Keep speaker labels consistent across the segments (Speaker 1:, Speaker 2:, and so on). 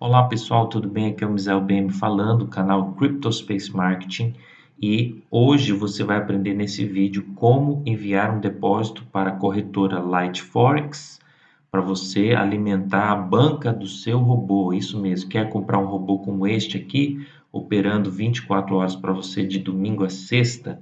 Speaker 1: Olá pessoal, tudo bem? Aqui é o Misael BM falando, canal CryptoSpace Marketing e hoje você vai aprender nesse vídeo como enviar um depósito para a corretora Lightforex para você alimentar a banca do seu robô, isso mesmo, quer comprar um robô como este aqui, operando 24 horas para você de domingo a sexta,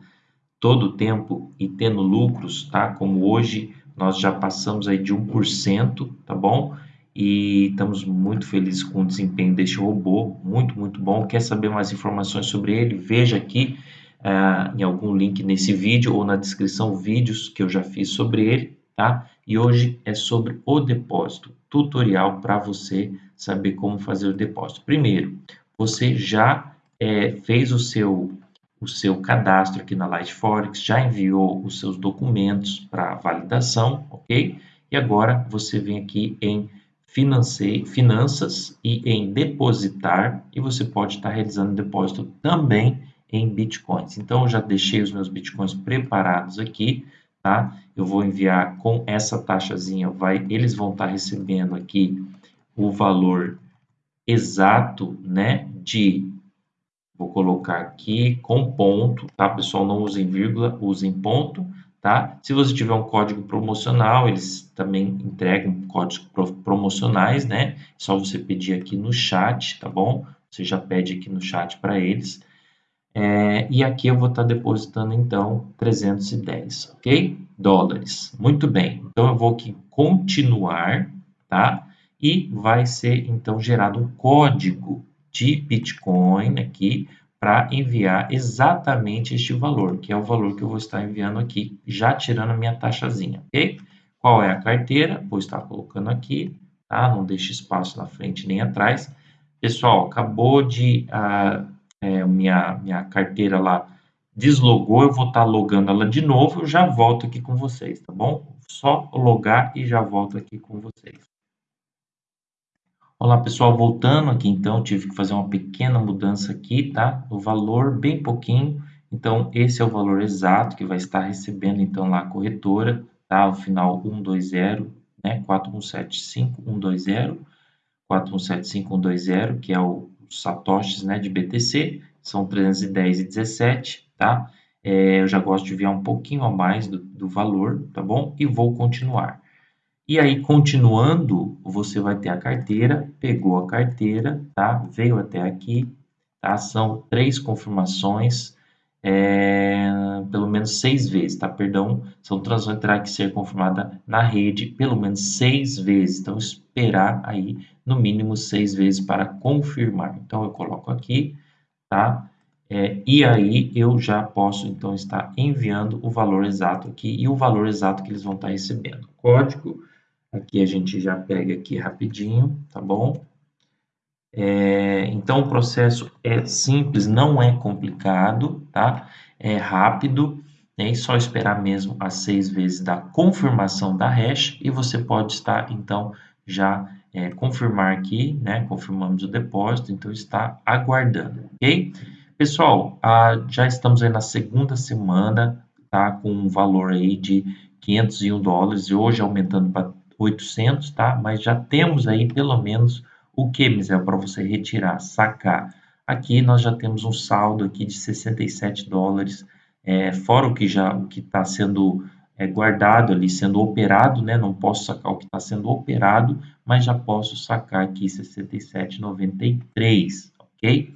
Speaker 1: todo o tempo e tendo lucros, tá? Como hoje nós já passamos aí de 1%, tá bom? E estamos muito felizes com o desempenho deste robô, muito, muito bom. Quer saber mais informações sobre ele? Veja aqui uh, em algum link nesse vídeo ou na descrição vídeos que eu já fiz sobre ele, tá? E hoje é sobre o depósito, tutorial para você saber como fazer o depósito. Primeiro, você já é, fez o seu o seu cadastro aqui na Lightforex, já enviou os seus documentos para validação, ok? E agora você vem aqui em finanças e em depositar, e você pode estar realizando depósito também em bitcoins. Então, eu já deixei os meus bitcoins preparados aqui, tá? Eu vou enviar com essa taxazinha, vai, eles vão estar recebendo aqui o valor exato, né, de vou colocar aqui com ponto, tá, pessoal? Não usem vírgula, usem ponto, tá? Se você tiver um código promocional, eles também entregam códigos promocionais, né? É só você pedir aqui no chat, tá bom? Você já pede aqui no chat para eles. É, e aqui eu vou estar tá depositando, então, 310, ok? Dólares. Muito bem. Então, eu vou aqui continuar, tá? E vai ser, então, gerado um código de Bitcoin aqui para enviar exatamente este valor, que é o valor que eu vou estar enviando aqui, já tirando a minha taxazinha, ok? Qual é a carteira? Vou estar colocando aqui, tá? Não deixe espaço na frente nem atrás. Pessoal, acabou de... Uh, é, minha, minha carteira lá deslogou, eu vou estar logando ela de novo, eu já volto aqui com vocês, tá bom? Só logar e já volto aqui com vocês. Olá pessoal, voltando aqui então, tive que fazer uma pequena mudança aqui, tá? O valor bem pouquinho, então esse é o valor exato que vai estar recebendo então lá a corretora, tá? O final 120, né? 4175120, 4175120, que é o satoshis, né, de BTC, são 310,17, tá? É, eu já gosto de enviar um pouquinho a mais do, do valor, tá bom? E vou continuar. E aí, continuando, você vai ter a carteira, pegou a carteira, tá? Veio até aqui, tá? São três confirmações, é, pelo menos seis vezes, tá? Perdão, são transações terá que ser confirmada na rede pelo menos seis vezes. Então, esperar aí no mínimo seis vezes para confirmar. Então, eu coloco aqui, tá? É, e aí eu já posso então estar enviando o valor exato aqui e o valor exato que eles vão estar recebendo. Código Aqui a gente já pega aqui rapidinho, tá bom? É, então, o processo é simples, não é complicado, tá? É rápido, né? e só esperar mesmo as seis vezes da confirmação da hash, e você pode estar, então, já é, confirmar aqui, né? Confirmamos o depósito, então está aguardando, ok? Pessoal, já estamos aí na segunda semana, tá? Com um valor aí de 501 dólares, e hoje aumentando para 800, tá? Mas já temos aí pelo menos o que, Mizel, para você retirar, sacar. Aqui nós já temos um saldo aqui de 67 dólares, é, fora o que já o que está sendo é, guardado ali, sendo operado, né? Não posso sacar o que está sendo operado, mas já posso sacar aqui 67,93, ok?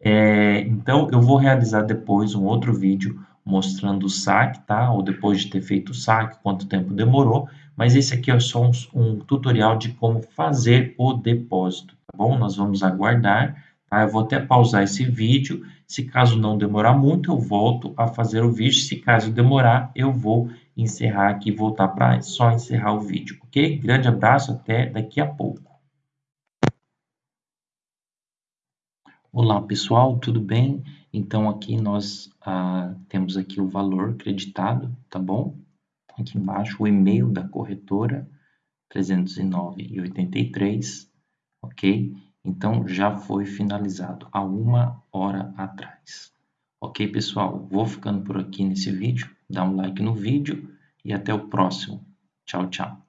Speaker 1: É, então, eu vou realizar depois um outro vídeo mostrando o saque, tá? Ou depois de ter feito o saque, quanto tempo demorou. Mas esse aqui é só um, um tutorial de como fazer o depósito, tá bom? Nós vamos aguardar, tá? Eu vou até pausar esse vídeo. Se caso não demorar muito, eu volto a fazer o vídeo. Se caso demorar, eu vou encerrar aqui voltar para só encerrar o vídeo, ok? Grande abraço, até daqui a pouco. Olá pessoal, tudo bem? Então aqui nós ah, temos aqui o valor creditado, tá bom? Aqui embaixo o e-mail da corretora 309,83, ok? Então já foi finalizado há uma hora atrás. Ok pessoal, vou ficando por aqui nesse vídeo, dá um like no vídeo e até o próximo. Tchau, tchau.